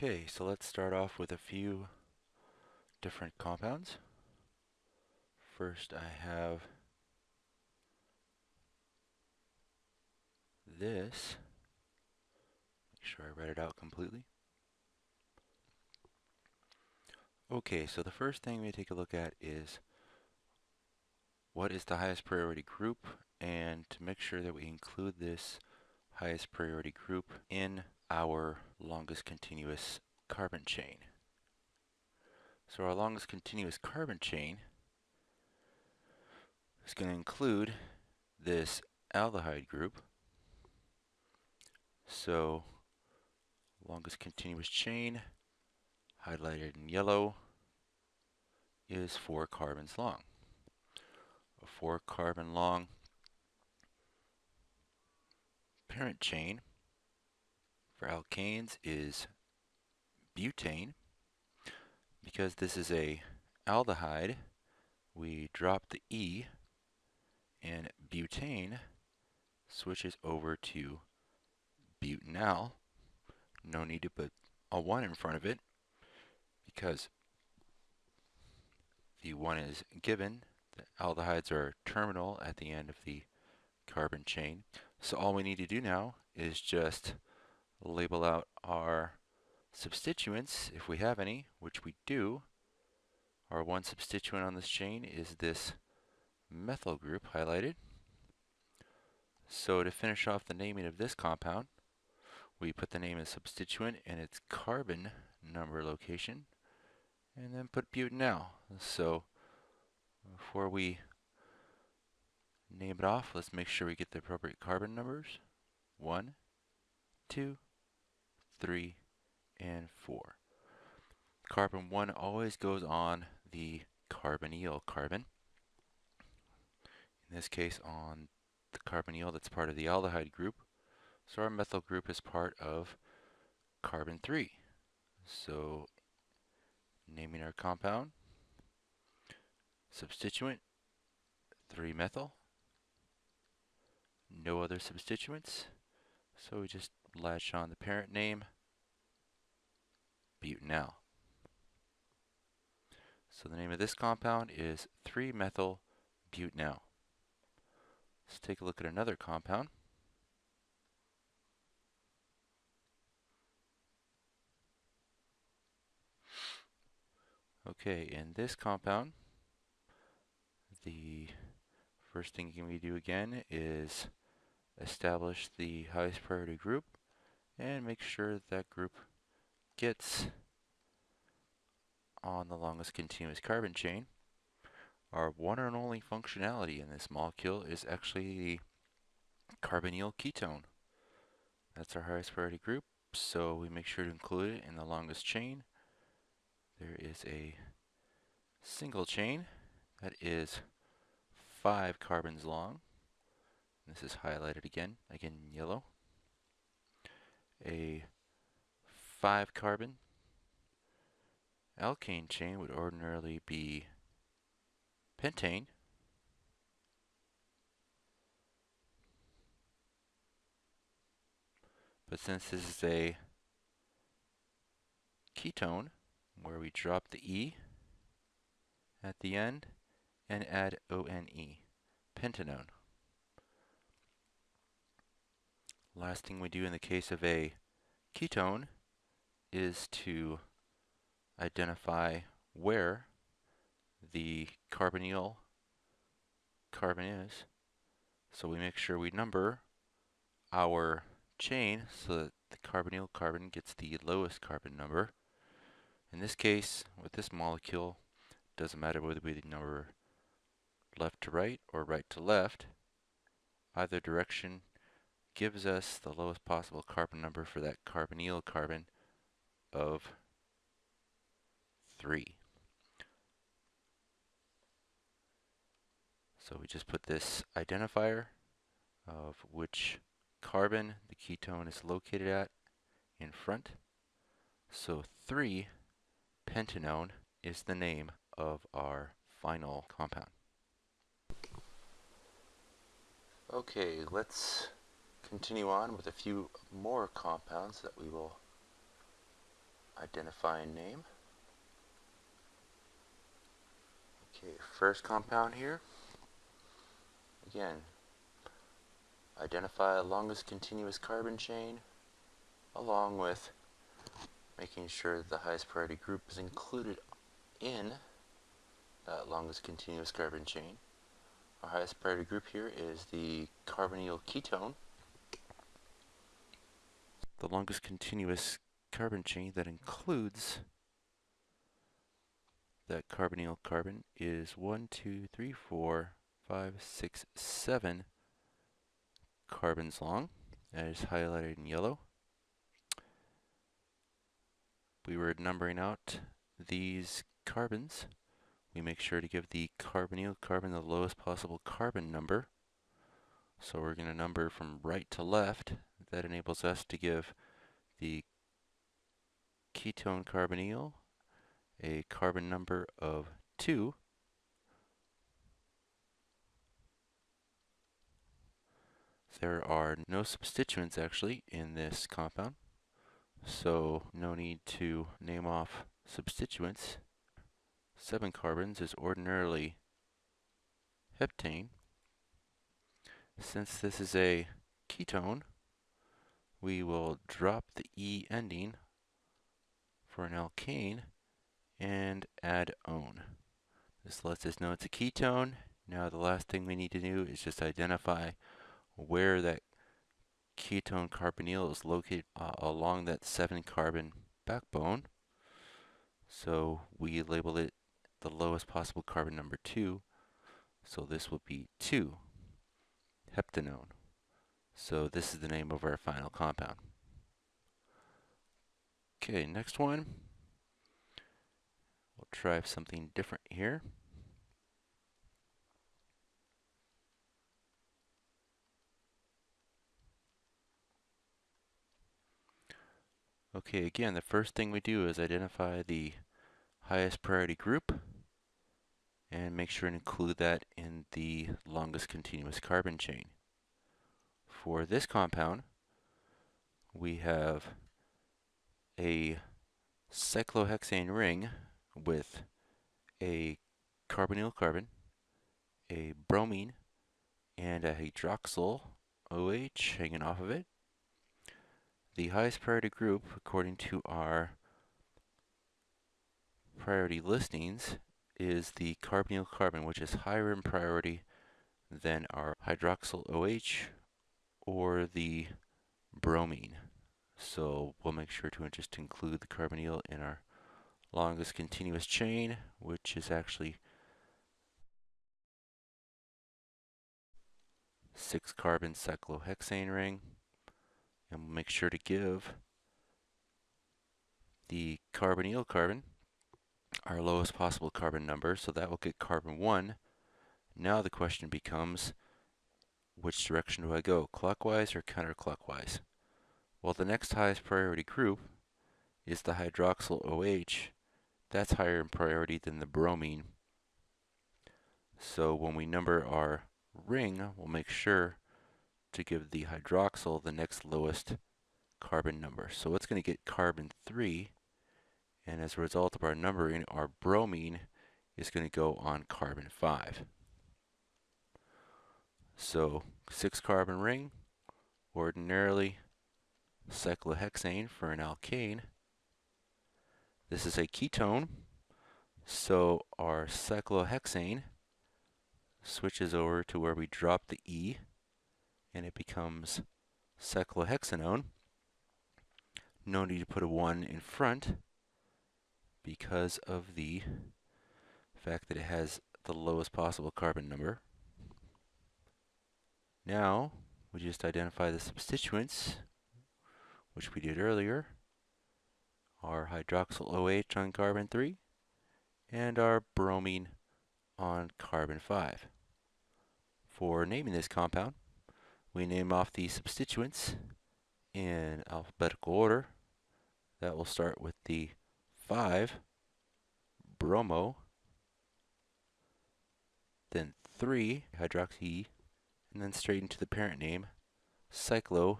Okay, so let's start off with a few different compounds. First I have this. Make sure I read it out completely. Okay, so the first thing we take a look at is what is the highest priority group and to make sure that we include this highest priority group in our longest continuous carbon chain. So our longest continuous carbon chain is going to include this aldehyde group. So longest continuous chain highlighted in yellow is four carbons long. A four carbon long parent chain for alkanes is butane. Because this is a aldehyde, we drop the E and butane switches over to butanal. No need to put a 1 in front of it because the 1 is given. The aldehydes are terminal at the end of the carbon chain. So all we need to do now is just label out our substituents, if we have any, which we do. Our one substituent on this chain is this methyl group highlighted. So to finish off the naming of this compound, we put the name of the substituent and its carbon number location and then put butanal. So before we name it off, let's make sure we get the appropriate carbon numbers. One, two, three, and four. Carbon one always goes on the carbonyl carbon. In this case on the carbonyl that's part of the aldehyde group. So our methyl group is part of carbon 3. So naming our compound, substituent, 3-methyl, no other substituents, so we just latch on the parent name, butanal. So the name of this compound is 3-methyl butanal. Let's take a look at another compound. Okay, in this compound, the first thing we do again is establish the highest priority group and make sure that, group gets on the longest continuous carbon chain. Our one and only functionality in this molecule is actually the carbonyl ketone. That's our highest priority group, so we make sure to include it in the longest chain there is a single chain that is five carbons long. This is highlighted again, again yellow. A five carbon alkane chain would ordinarily be pentane. But since this is a ketone, where we drop the E at the end and add ONE, pentanone. Last thing we do in the case of a ketone is to identify where the carbonyl carbon is. So we make sure we number our chain so that the carbonyl carbon gets the lowest carbon number. In this case, with this molecule, doesn't matter whether we number left to right or right to left, either direction gives us the lowest possible carbon number for that carbonyl carbon of 3. So we just put this identifier of which carbon the ketone is located at in front. So 3 pentanone is the name of our final compound. Okay, let's continue on with a few more compounds that we will identify and name. Okay, first compound here. Again, identify the longest continuous carbon chain along with making sure that the highest priority group is included in that longest continuous carbon chain. Our highest priority group here is the carbonyl ketone. The longest continuous carbon chain that includes that carbonyl carbon is 1, 2, 3, 4, 5, 6, 7 carbons long, as highlighted in yellow. We were numbering out these carbons. We make sure to give the carbonyl carbon the lowest possible carbon number. So we're going to number from right to left. That enables us to give the ketone carbonyl a carbon number of 2 There are no substituents actually in this compound, so no need to name off substituents. 7 carbons is ordinarily heptane. Since this is a ketone, we will drop the E ending for an alkane and add one. This lets us know it's a ketone. Now the last thing we need to do is just identify where that ketone carbonyl is located uh, along that 7 carbon backbone. So we label it the lowest possible carbon number 2. So this will be 2 heptanone. So this is the name of our final compound. Okay, next one. We'll try something different here. Okay, again, the first thing we do is identify the highest priority group and make sure and include that in the longest continuous carbon chain. For this compound, we have a cyclohexane ring with a carbonyl carbon, a bromine, and a hydroxyl OH hanging off of it. The highest priority group, according to our priority listings, is the carbonyl carbon, which is higher in priority than our hydroxyl OH or the bromine. So we'll make sure to just include the carbonyl in our longest continuous chain, which is actually six carbon cyclohexane ring and we'll make sure to give the carbonyl carbon our lowest possible carbon number, so that will get carbon 1. Now the question becomes, which direction do I go, clockwise or counterclockwise? Well, the next highest priority group is the hydroxyl OH. That's higher in priority than the bromine. So when we number our ring, we'll make sure to give the hydroxyl the next lowest carbon number. So it's going to get carbon 3, and as a result of our numbering, our bromine is going to go on carbon 5. So 6 carbon ring, ordinarily cyclohexane for an alkane. This is a ketone, so our cyclohexane switches over to where we drop the E and it becomes cyclohexanone. No need to put a 1 in front because of the fact that it has the lowest possible carbon number. Now, we just identify the substituents, which we did earlier, our hydroxyl OH on carbon 3, and our bromine on carbon 5. For naming this compound, we name off the substituents in alphabetical order. That will start with the 5, bromo, then 3, hydroxy, and then straight into the parent name, cyclohexanone.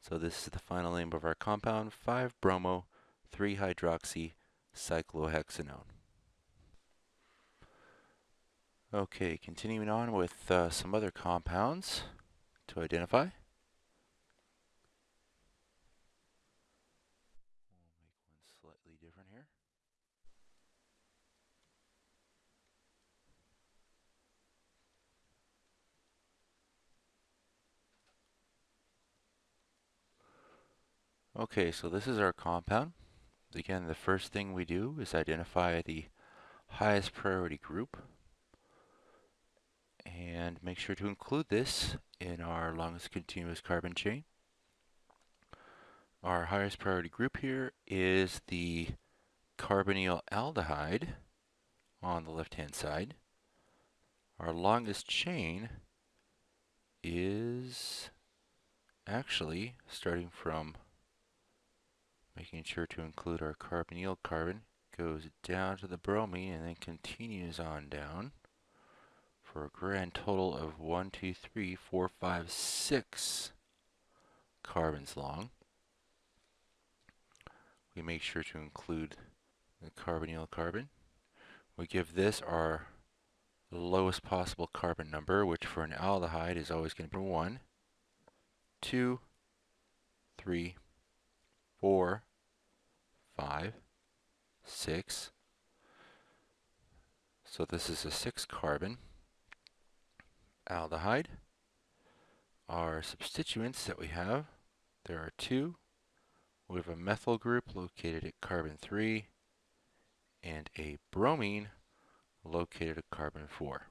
So this is the final name of our compound, 5-bromo 3-hydroxy cyclohexanone. Okay, continuing on with uh, some other compounds to identify. We'll make one slightly different here. Okay, so this is our compound. Again, the first thing we do is identify the highest priority group and make sure to include this in our longest continuous carbon chain. Our highest priority group here is the carbonyl aldehyde on the left-hand side. Our longest chain is actually starting from making sure to include our carbonyl carbon goes down to the bromine and then continues on down for a grand total of one, two, three, four, five, six carbons long. We make sure to include the carbonyl carbon. We give this our lowest possible carbon number, which for an aldehyde is always going to be 1, 2, 3, 4, 5, 6. So this is a 6 carbon aldehyde. Our substituents that we have, there are two. We have a methyl group located at carbon 3 and a bromine located at carbon 4.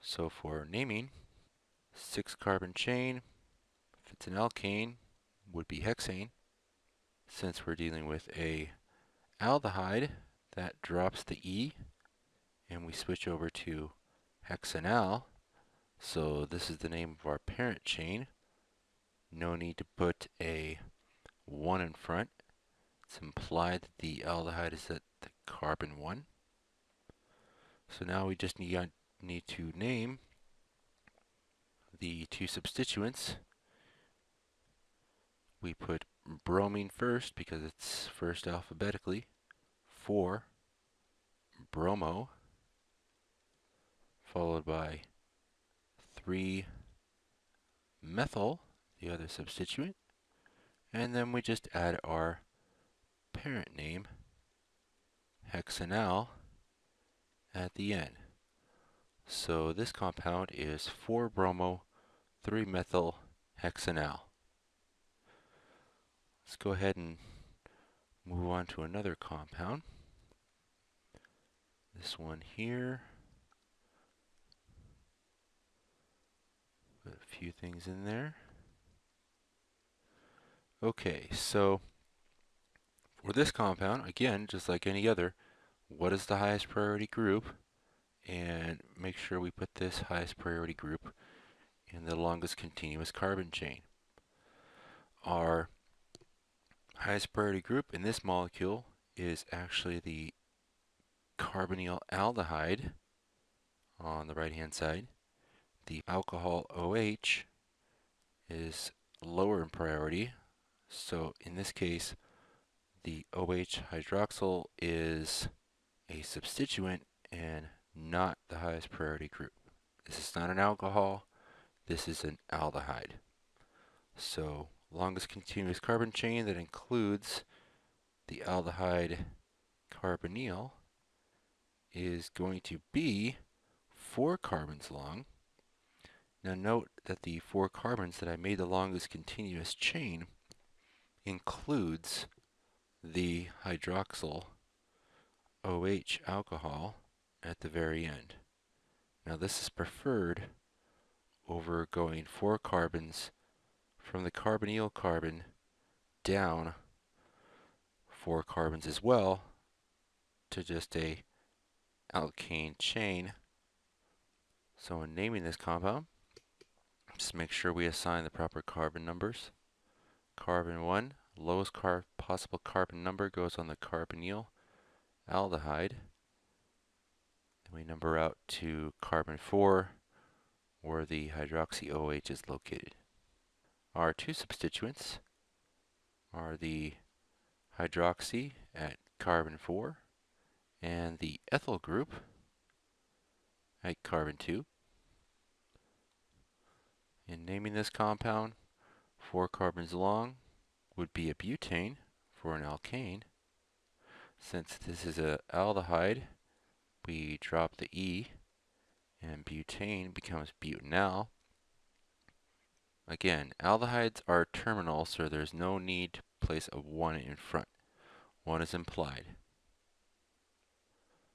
So for naming, 6 carbon chain, if it's an alkane, would be hexane. Since we're dealing with a aldehyde, that drops the E, and we switch over to hexanal. So this is the name of our parent chain. No need to put a 1 in front. It's implied that the aldehyde is at the carbon 1. So now we just need, need to name the two substituents. We put bromine first because it's first alphabetically. 4 bromo followed by 3 methyl, the other substituent, and then we just add our parent name, hexanal, at the end. So this compound is 4-bromo 3-methyl hexanal. Let's go ahead and move on to another compound. This one here. Put a few things in there. Okay, so for this compound, again, just like any other, what is the highest priority group? And make sure we put this highest priority group in the longest continuous carbon chain. Our highest priority group in this molecule is actually the carbonyl aldehyde on the right hand side the alcohol OH is lower in priority. So in this case, the OH hydroxyl is a substituent and not the highest priority group. This is not an alcohol, this is an aldehyde. So longest continuous carbon chain that includes the aldehyde carbonyl is going to be four carbons long now note that the four carbons that I made along this continuous chain includes the hydroxyl OH alcohol at the very end. Now this is preferred over going four carbons from the carbonyl carbon down four carbons as well to just a alkane chain. So in naming this compound, just make sure we assign the proper carbon numbers. Carbon 1, lowest car possible carbon number goes on the carbonyl aldehyde. Then we number out to carbon 4, where the hydroxy OH is located. Our two substituents are the hydroxy at carbon 4 and the ethyl group at carbon 2. In naming this compound, four carbons long would be a butane for an alkane. Since this is an aldehyde, we drop the E and butane becomes butanal. Again, aldehydes are terminal, so there's no need to place a 1 in front. 1 is implied.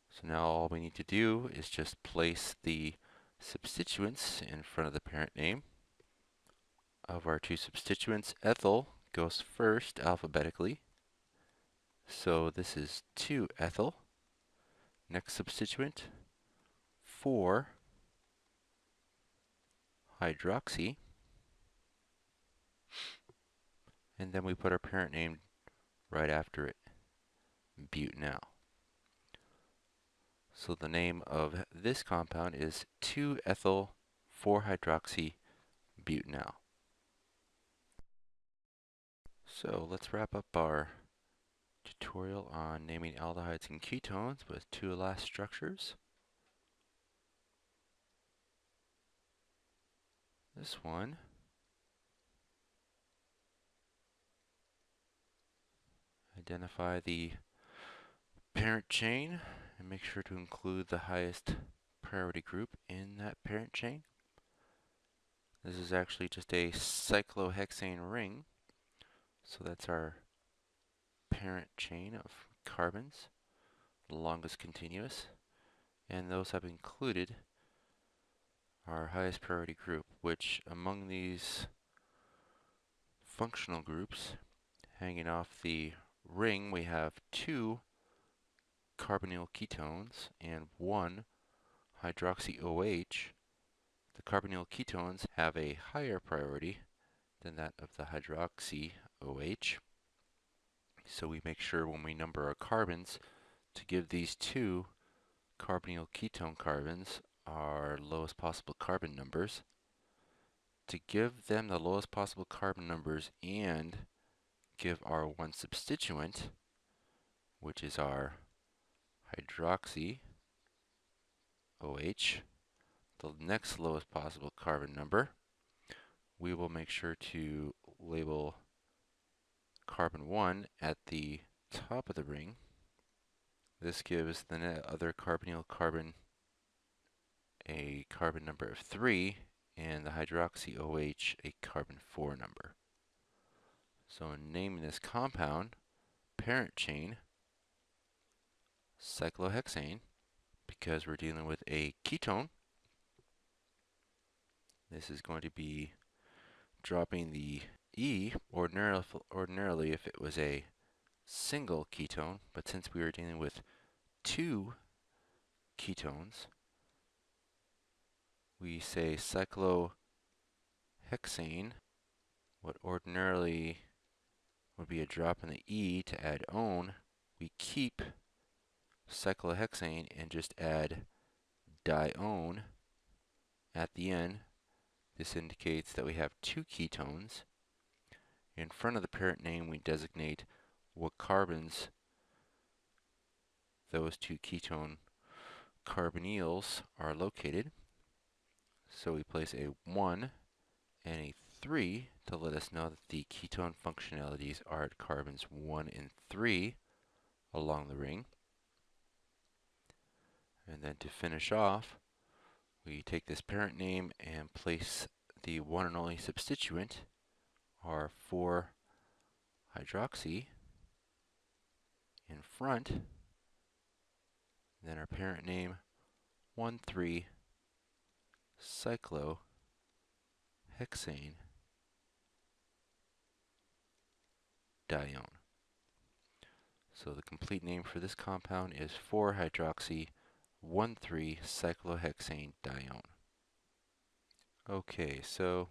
So now all we need to do is just place the substituents in front of the parent name. Of our two substituents, ethyl goes first alphabetically. So this is 2-ethyl. Next substituent, 4 hydroxy. And then we put our parent name right after it, butanal. So the name of this compound is 2-ethyl 4-hydroxy butanal. So let's wrap up our tutorial on naming aldehydes and ketones with two last structures. This one identify the parent chain and make sure to include the highest priority group in that parent chain. This is actually just a cyclohexane ring, so that's our parent chain of carbons, the longest continuous, and those have included our highest priority group, which among these functional groups, hanging off the ring, we have two carbonyl ketones and one hydroxy OH. The carbonyl ketones have a higher priority than that of the hydroxy OH. So we make sure when we number our carbons to give these two carbonyl ketone carbons our lowest possible carbon numbers. To give them the lowest possible carbon numbers and give our one substituent, which is our hydroxy OH, the next lowest possible carbon number, we will make sure to label carbon 1 at the top of the ring. This gives the other carbonyl carbon a carbon number of 3 and the hydroxy OH a carbon 4 number. So in naming this compound, parent chain, cyclohexane, because we're dealing with a ketone, this is going to be dropping the E ordinarily, ordinarily if it was a single ketone, but since we are dealing with two ketones, we say cyclohexane, what ordinarily would be a drop in the E to add one, we keep cyclohexane and just add dione at the end. This indicates that we have two ketones. In front of the parent name, we designate what carbons those two ketone carbonyls are located. So we place a 1 and a 3 to let us know that the ketone functionalities are at carbons 1 and 3 along the ring. And then to finish off, we take this parent name and place the one and only substituent are 4 hydroxy in front, then our parent name 1, 3 cyclohexane dione. So the complete name for this compound is 4-hydroxy 1,3-cyclohexane dione. Okay, so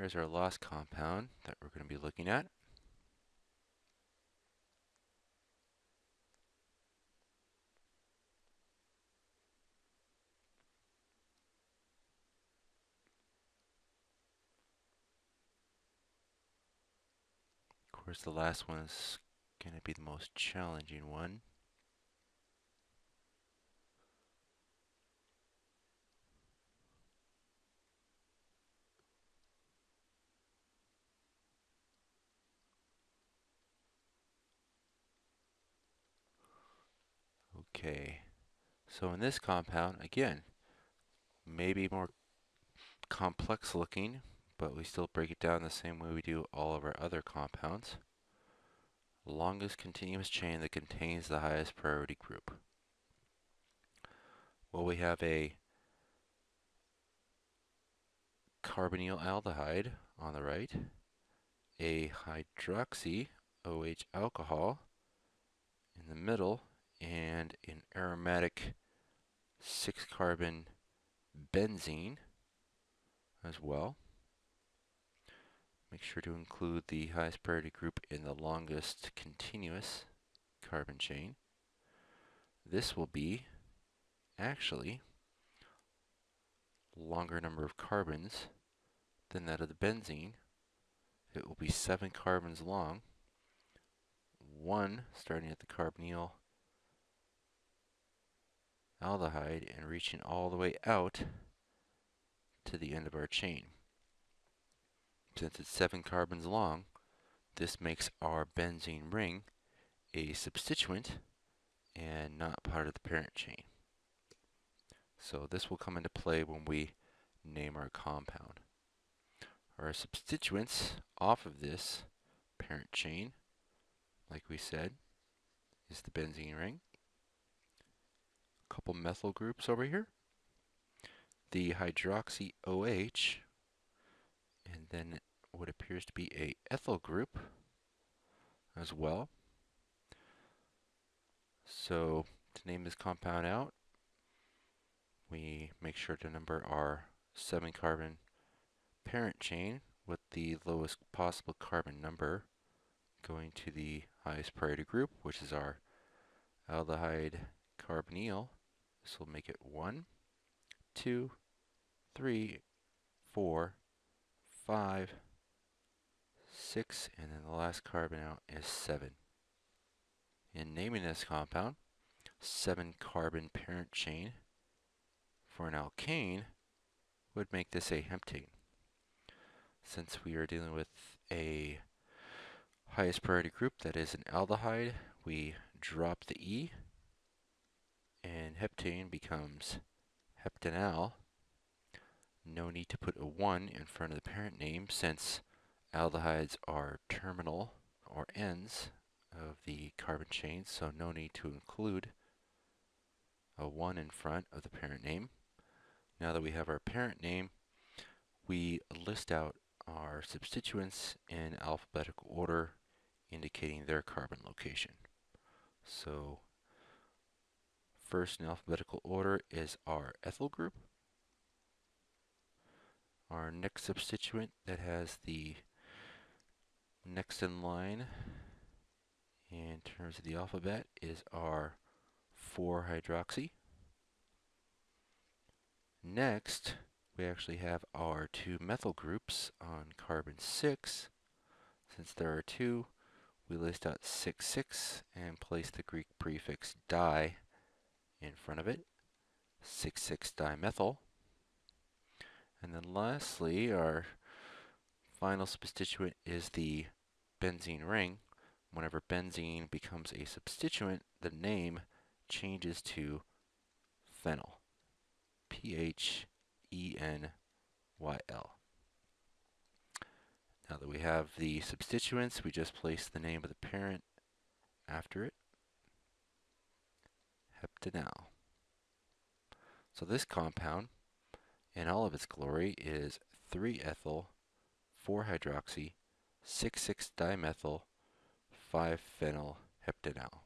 Here's our last compound that we're going to be looking at. Course, the last one? Is going to be the most challenging one. Okay, so in this compound, again, maybe more complex looking, but we still break it down the same way we do all of our other compounds. Longest continuous chain that contains the highest priority group. Well, we have a carbonyl aldehyde on the right, a hydroxy OH alcohol in the middle, and an aromatic 6-carbon benzene as well. Make sure to include the highest priority group in the longest continuous carbon chain. This will be actually longer number of carbons than that of the benzene. It will be seven carbons long, one starting at the carbonyl aldehyde and reaching all the way out to the end of our chain. Since it's seven carbons long, this makes our benzene ring a substituent and not part of the parent chain. So this will come into play when we name our compound. Our substituents off of this parent chain, like we said, is the benzene ring. A couple methyl groups over here. The hydroxy OH, and then what appears to be a ethyl group as well. So to name this compound out, we make sure to number our 7 carbon parent chain with the lowest possible carbon number going to the highest priority group, which is our aldehyde carbonyl. This will make it 1, 2, 3, 4, 5, 6, and then the last carbon out is 7. In naming this compound, 7 carbon parent chain for an alkane would make this a heptane. Since we are dealing with a highest priority group that is an aldehyde, we drop the E and heptane becomes heptanal. No need to put a 1 in front of the parent name since aldehydes are terminal or ends of the carbon chain, so no need to include a 1 in front of the parent name. Now that we have our parent name, we list out our substituents in alphabetical order, indicating their carbon location. So first in alphabetical order is our ethyl group. Our next substituent that has the next in line in terms of the alphabet is our 4-hydroxy. Next, we actually have our two methyl groups on carbon 6. Since there are two, we list out 6, 6 and place the Greek prefix di in front of it. 6, 6 dimethyl. And then lastly, our final substituent is the benzene ring. Whenever benzene becomes a substituent, the name changes to phenyl. P-H-E-N-Y-L. Now that we have the substituents, we just place the name of the parent after it. Heptanal. So this compound, in all of its glory, is 3-ethyl 4-hydroxy 6,6-dimethyl 5-phenyl heptanal.